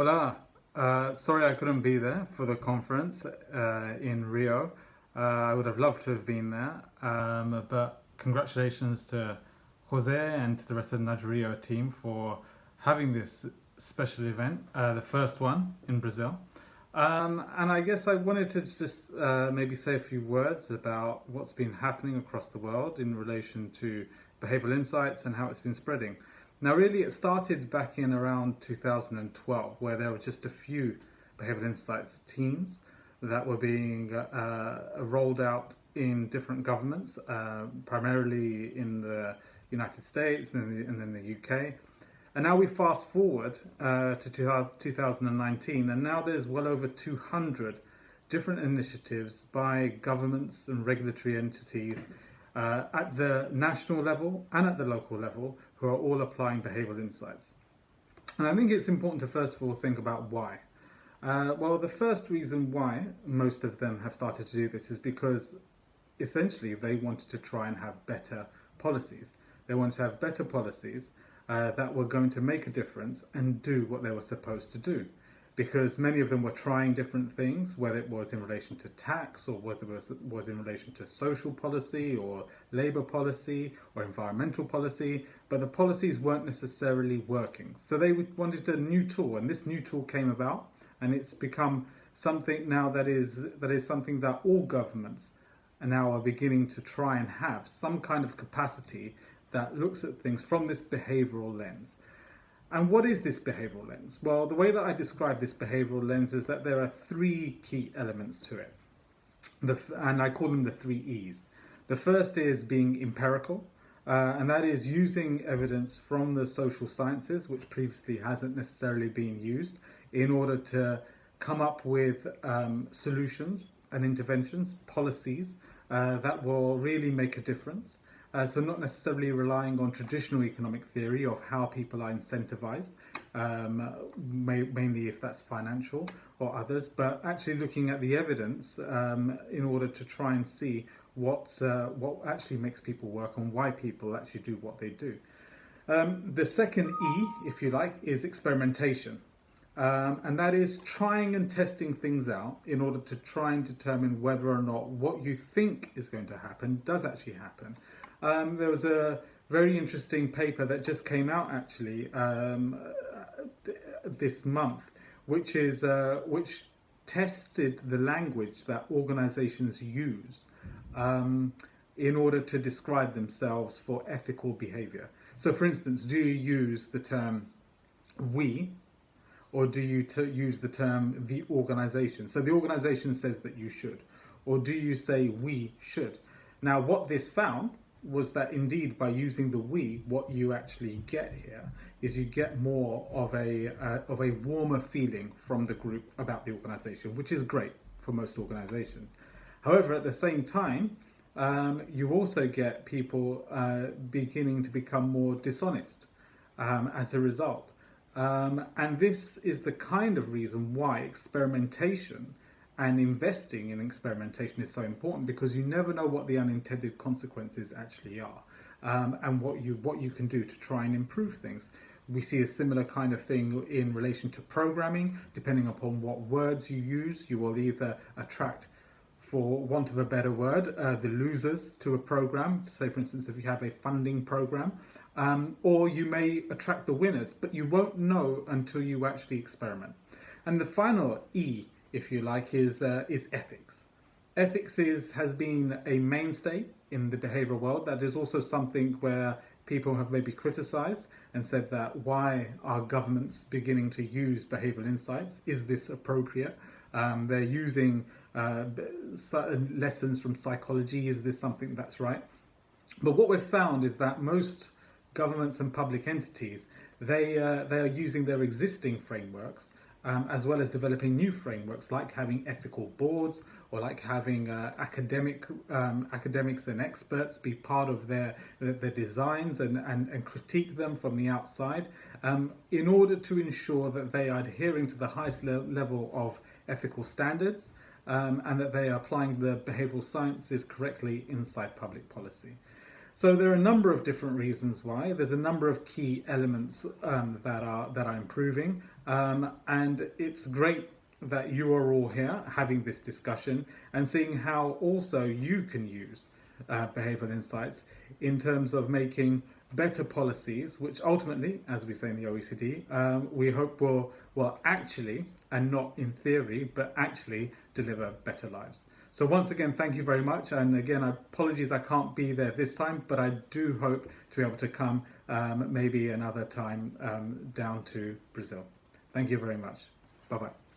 Hola, uh, sorry I couldn't be there for the conference uh, in Rio. Uh, I would have loved to have been there, um, but congratulations to Jose and to the rest of the Rio team for having this special event, uh, the first one in Brazil. Um, and I guess I wanted to just uh, maybe say a few words about what's been happening across the world in relation to behavioral insights and how it's been spreading. Now, really, it started back in around 2012, where there were just a few behavioral insights teams that were being uh, rolled out in different governments, uh, primarily in the United States and in the, UK. And now we fast forward uh, to 2019, and now there's well over 200 different initiatives by governments and regulatory entities uh, at the national level and at the local level who are all applying behavioural insights. And I think it's important to first of all think about why. Uh, well, the first reason why most of them have started to do this is because essentially they wanted to try and have better policies. They wanted to have better policies uh, that were going to make a difference and do what they were supposed to do. Because many of them were trying different things, whether it was in relation to tax or whether it was, was in relation to social policy or labour policy or environmental policy, but the policies weren't necessarily working. So they wanted a new tool, and this new tool came about, and it's become something now that is that is something that all governments are now are beginning to try and have some kind of capacity that looks at things from this behavioral lens. And what is this behavioral lens? Well, the way that I describe this behavioral lens is that there are three key elements to it. The, and I call them the three E's. The first is being empirical, uh, and that is using evidence from the social sciences, which previously hasn't necessarily been used, in order to come up with um, solutions and interventions, policies uh, that will really make a difference. Uh, so not necessarily relying on traditional economic theory of how people are incentivized, um, may, mainly if that's financial or others, but actually looking at the evidence um, in order to try and see what, uh, what actually makes people work and why people actually do what they do. Um, the second E, if you like, is experimentation. Um, and that is trying and testing things out in order to try and determine whether or not what you think is going to happen does actually happen. Um, there was a very interesting paper that just came out actually um, this month, which is uh, which tested the language that organizations use um, in order to describe themselves for ethical behavior. So for instance, do you use the term we or do you use the term the organization? So the organization says that you should, or do you say we should? Now, what this found was that indeed by using the we, what you actually get here is you get more of a uh, of a warmer feeling from the group about the organization, which is great for most organizations. However, at the same time, um, you also get people uh, beginning to become more dishonest um, as a result. Um, and this is the kind of reason why experimentation and investing in experimentation is so important because you never know what the unintended consequences actually are um, and what you what you can do to try and improve things. We see a similar kind of thing in relation to programming. Depending upon what words you use, you will either attract for want of a better word, uh, the losers to a program. Say, for instance, if you have a funding program, um, or you may attract the winners, but you won't know until you actually experiment. And the final E, if you like, is uh, is ethics. Ethics is has been a mainstay in the behavioral world. That is also something where people have maybe criticized and said that why are governments beginning to use behavioral insights? Is this appropriate? Um, they're using uh, lessons from psychology. Is this something that's right? But what we've found is that most governments and public entities, they, uh, they are using their existing frameworks um, as well as developing new frameworks like having ethical boards or like having uh, academic um, academics and experts be part of their their designs and, and, and critique them from the outside um, in order to ensure that they are adhering to the highest le level of ethical standards um, and that they are applying the behavioral sciences correctly inside public policy. So there are a number of different reasons why. There's a number of key elements um, that are that are improving, um, and it's great that you are all here having this discussion and seeing how also you can use uh, behavioural insights in terms of making better policies, which ultimately, as we say in the OECD, um, we hope will will actually and not in theory, but actually deliver better lives. So once again, thank you very much. And again, apologies I can't be there this time, but I do hope to be able to come um, maybe another time um, down to Brazil. Thank you very much. Bye bye.